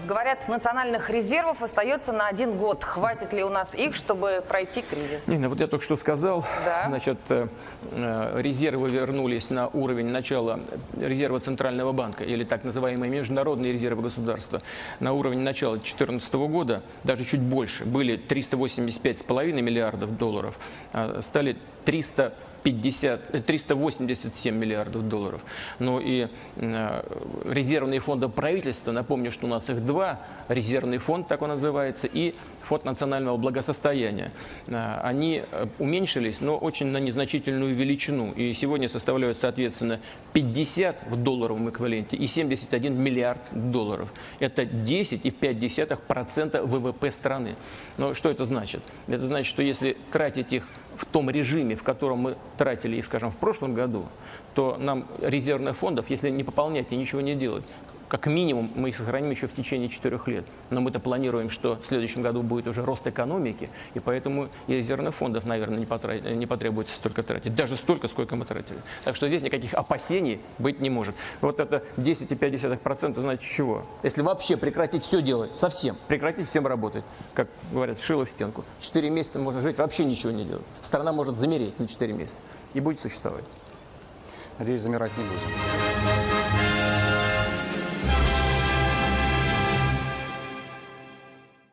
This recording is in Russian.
нас говорят, национальных резервов остается на один год. Хватит ли у нас их, чтобы пройти кризис? Нина, вот я только что сказал, Да. значит, э, э, резервы вернулись на уровень начала резерва Центрального банка, или так называемые международные резервы государства, на уровень начала 2014 года, даже чуть больше, были 385,5 миллиардов долларов, а стали 300 50, э, 387 миллиардов долларов. Ну и э, резервные фонды правительства, напомню, что у нас их два, резервный фонд, так он называется, и фонд национального благосостояния. Э, они э, уменьшились, но очень на незначительную величину. И сегодня составляют, соответственно, 50 в долларовом эквиваленте и 71 миллиард долларов. Это 10,5% ВВП страны. Но что это значит? Это значит, что если тратить их в том режиме, в котором мы тратили их, скажем, в прошлом году, то нам резервных фондов, если не пополнять и ничего не делать, как минимум мы их сохраним еще в течение четырех лет. Но мы-то планируем, что в следующем году будет уже рост экономики, и поэтому и резервных фондов, наверное, не, потра- не потребуется столько тратить. Даже столько, сколько мы тратили. Так что здесь никаких опасений быть не может. Вот это 10,5% значит чего? Если вообще прекратить все делать, совсем, прекратить всем работать, как говорят, шило в стенку. Четыре месяца можно жить, вообще ничего не делать. Страна может замереть на четыре месяца и будет существовать. Надеюсь, замирать не будем. Thank you.